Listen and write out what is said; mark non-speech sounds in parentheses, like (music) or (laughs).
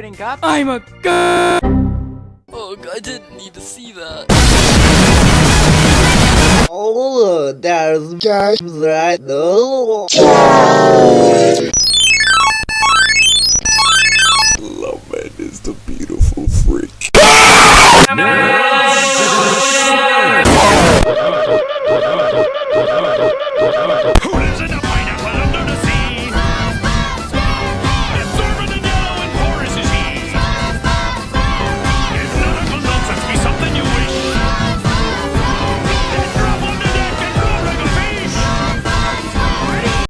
quitting up. I'm a girl. Oh, I didn't need to see that. Oh, there's just right now. Love man is the beautiful freak. (laughs)